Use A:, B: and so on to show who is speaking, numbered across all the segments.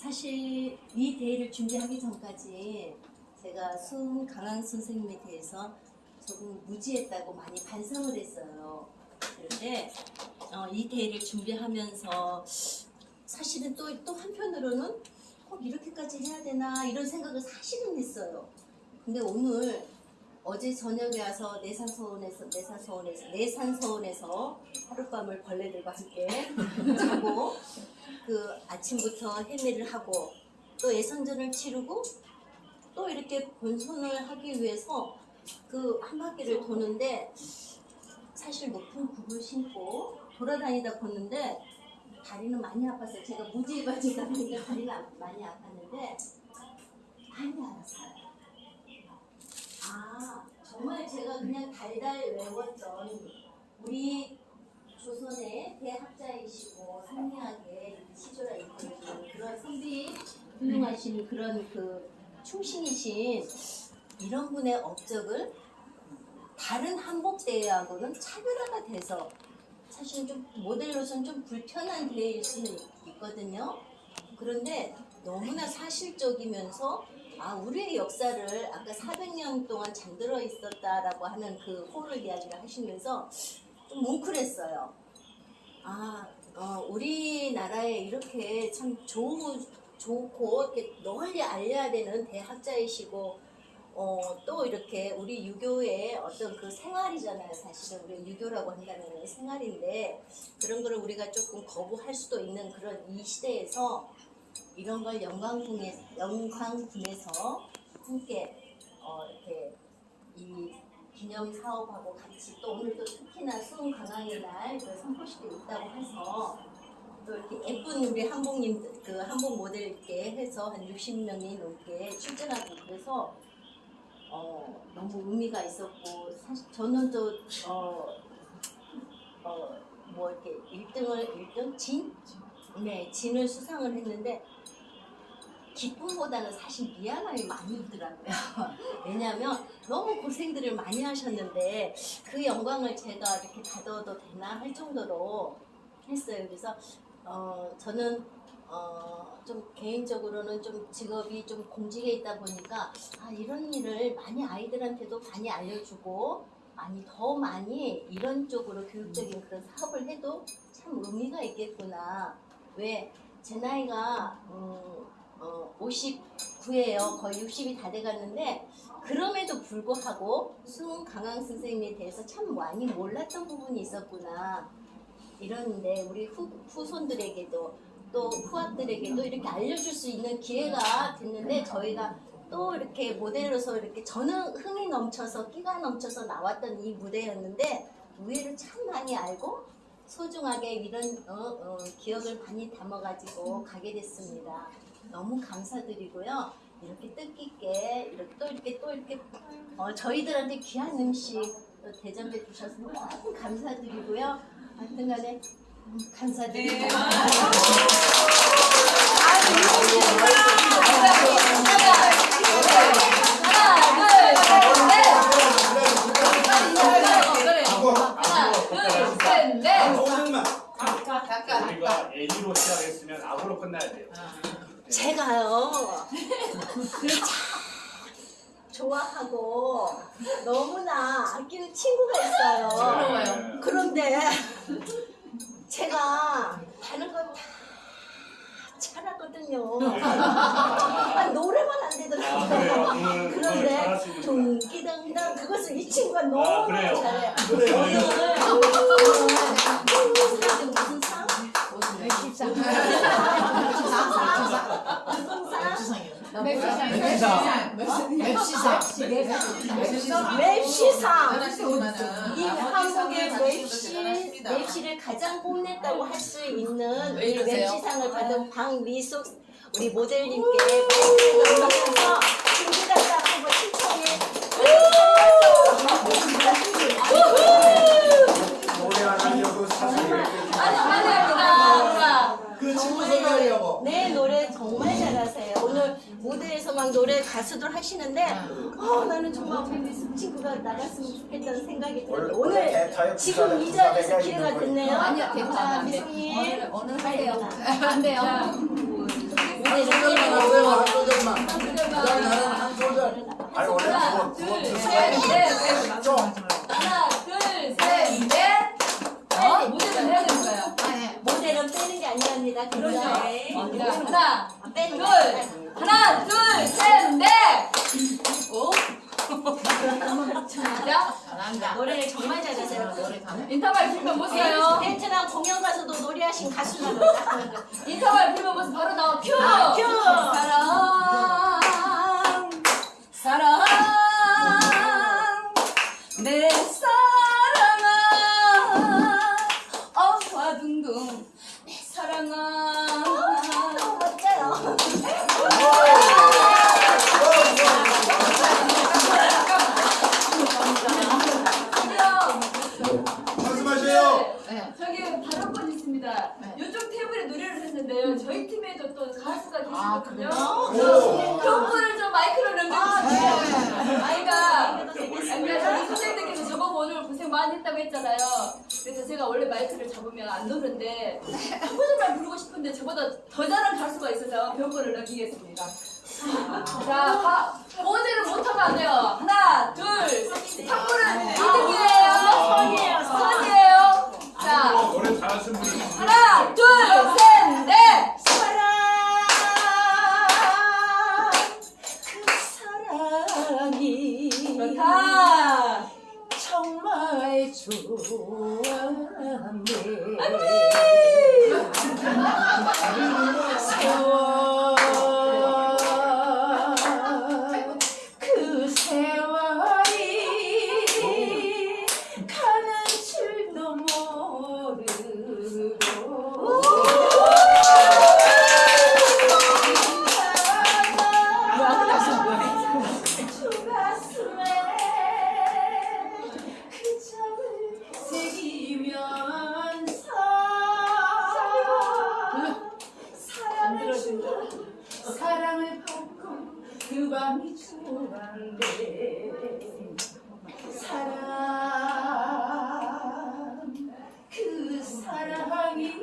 A: 사실 이 대회를 준비하기 전까지 제가 수은 강한 선생님에 대해서 조금 무지했다고 많이 반성을 했어요. 그런데 어, 이 대회를 준비하면서 사실은 또, 또 한편으로는 꼭 이렇게까지 해야 되나 이런 생각을 사실은 했어요. 근데 오늘 어제 저녁에 와서 내산서원에서 내산서원에서 내산서원에서 하룻밤을 벌레들과 함께 자고 그 아침부터 헤매를 하고 또 예선전을 치르고 또 이렇게 본선을 하기 위해서 그 한 바퀴를 도는데 사실 높은 굽을 신고 돌아다니다 걷는데 다리는 많이 아팠어요. 제가 무지해가지고 보니까 다리가 많이 아팠는데 많이 알았어요. 아 정말 제가 그냥 달달 외웠던 우리 조선의 대학자이시고 상미하게 시조라 이끌어주는 그런 선비 훌륭하신 그런 그 충신이신 이런 분의 업적을 다른 한복대회하고는 차별화가 돼서 사실 좀 모델로서는 좀 불편한 대회일 수는 있거든요. 그런데 너무나 사실적이면서 아 우리의 역사를 아까 400년 동안 잠들어 있었다라고 하는 그 호를 이야기를 하시면서 좀 뭉클했어요. 아 어, 우리나라에 이렇게 참 좋은 좋고 이렇게 널리 알려야 되는 대학자이시고 어, 또 이렇게 우리 유교의 어떤 그 생활이잖아요. 사실은 우리 유교라고 한다는 건 생활인데 그런 거를 우리가 조금 거부할 수도 있는 그런 이 시대에서 이런 걸 영광군에 영광군에서 함께 어, 이렇게 이 기념 사업하고 같이 또 오늘 또 특히나 수은 강황의 날 그 선포식이 있다고 해서 또 이렇게 예쁜 우리 한복님 그 한복 모델께 해서 한 60명이 넘게 출전하고 그래서 어 너무 의미가 있었고 사실 저는 또 어 어 뭐 이렇게 1등을 1등 진? 네 진을 수상을 했는데 기쁨보다는 사실 미안함이 많이 들더라고요. 왜냐하면 너무 고생들을 많이 하셨는데 그 영광을 제가 이렇게 가져도 되나 할 정도로 했어요. 그래서 어, 저는 어, 좀 개인적으로는 좀 직업이 좀 공직에 있다 보니까 아, 이런 일을 많이 아이들한테도 많이 알려주고 많이 더 많이 이런 쪽으로 교육적인 그런 사업을 해도 참 의미가 있겠구나. 왜 제 나이가 음, 어, 59예요. 거의 60이 다 돼갔는데 그럼에도 불구하고 수은 강황 선생님에 대해서 참 많이 몰랐던 부분이 있었구나. 이러는데 우리 후, 후손들에게도 또 후학들에게도 이렇게 알려줄 수 있는 기회가 됐는데 저희가 또 이렇게 모델로서 이렇게 저는 흥이 넘쳐서 끼가 넘쳐서 나왔던 이 무대였는데 의외로 참 많이 알고 소중하게 이런 어, 어, 기억을 많이 담아가지고 가게 됐습니다. 너무 감사드리고요. 이렇게 뜻깊게 이렇게 또 이렇게 또 이렇게 어, 저희들한테 귀한 음식 또 대접해 주셔서 너무 감사드리고요. 하여튼간에 음, 감사드립니다.
B: 우리가 A로 시작했으면 악으로 끝나야 돼요.
A: 제가요 참 좋아하고 너무나 아끼는 친구가 있어요.
B: 부러워요.
A: 그런데 제가 다른 건 다 잘하거든요. 아, 노래만 안
B: 아, 그래요?
A: 되더라고요.
B: 오늘
A: 그런데. 동기당당 그것을 이 친구가 너무
B: 아, 그래요?
A: 잘해요.
B: 그래요?
A: 오늘 오늘 무슨 상? 무슨 상? 맵시상. 이 한국의 맵시 맵시를 가장 뽐냈다고 할 수 있는
C: 왜
A: 이? 맵시상을 받은 박미숙 우리 모델님께 박수를 넘겨서 준비단장 한번 신청해
D: 노래 안 하려고 사실
E: 그 친구 소개하려고.
A: 네 노래 정말 잘하세요. 오늘 무대에서 막 노래 가수들 하시는데 어 나는 정말 우리 친구가 나갔으면 좋겠다는 생각이 들어요. 오늘 지금 이 자리에서 기회가 됐네요.
C: 아니요, 괜찮아요.
A: 자,
C: 안 돼.
A: 미숙님
C: 오늘 하세요. 안 돼요.
E: 한 소절만 하세요. 한 소절만. 그냥 나는 한 소절. 아니 원래
C: 하나,
E: 그거 그거
C: 둘,
E: 듣고
C: 셋, 넷.
E: 좀.
C: 하나, 둘, 셋, 넷. 어? 무대를 해야 되는 거예요.
A: 모델은 빼는 게 아니랍니다.
C: 그렇죠. 하나, 둘,
A: 거.
C: 하나, 둘, 셋, 넷. 오. 자,
A: 노래를 정말 잘하세요.
C: 인터벌 필면 못 써요.
A: 베트남 공연 가서도 노래하신 가수나 보다.
C: 인터벌 못 써. 바로 나와. 큐.
A: 아, 큐.
C: 사랑, 사랑, 내 사랑아, 어화둥둥, 내 사랑아.
A: 멋져요.
E: 말씀하세요.
C: 저기 발언권 있습니다. 이쪽 테이블에 노래를 했는데요. 저희 팀에도 또 가수가 계시거든요. 경고를 좀 마이크로 넘겨주세요. 아이가 아니가 저희 선생님께서 저보고 오늘 고생 많이 했다고 했잖아요. 그래서 제가 원래 마이크를 잡으면 안 노는데 한 소절만 부르고 싶은데 저보다 더 잘하는 가수가 있어서 경고를 넘기겠습니다. 자, 가, 어제는 못하면 안 돼요. 하나, 둘, 탁구는 2등이에요.
A: 선이에요, 선.
C: 선이에요. 하나, 둘, 셋, 넷.
A: 사랑 그 사랑이
C: 좋다.
A: 정말 좋았네 세월 그 밤이 좋았네 사랑 그 사랑이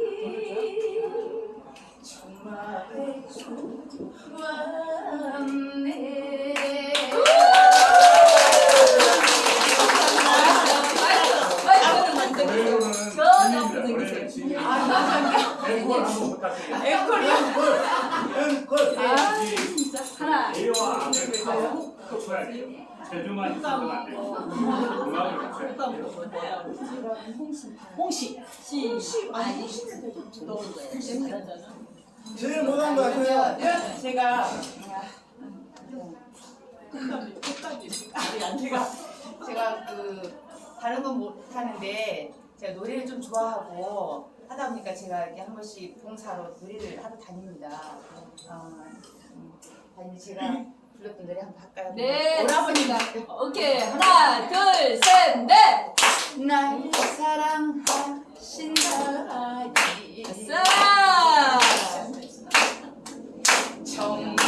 A: 정말 좋았네.
B: 앵콜 한번 부탁드립니다.
E: 앵콜.
C: 하 나,
B: A와 앞을 가고 커플할 때 제주만 있으면 안 돼요. 음악을 같이 해요.
A: 홍시
C: 시.
A: 아니 넣은 거예요
E: 제일 못한 거 같아요.
F: 제가 아니 제가 제가 그 다른 건 못하는데 제가 노래를 좀 좋아하고 하다 보니까 제가 이렇게 한 번씩 봉사로 노래를 하러 다닙니다. 어, 음, 아니 제가 불렀던 노래 한번 할까요?
C: 네,
F: 오라버니가
C: 오케이. 하나, 둘, 셋, 넷.
F: 날 사랑하신다니
C: 자.
F: 정말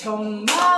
F: 정말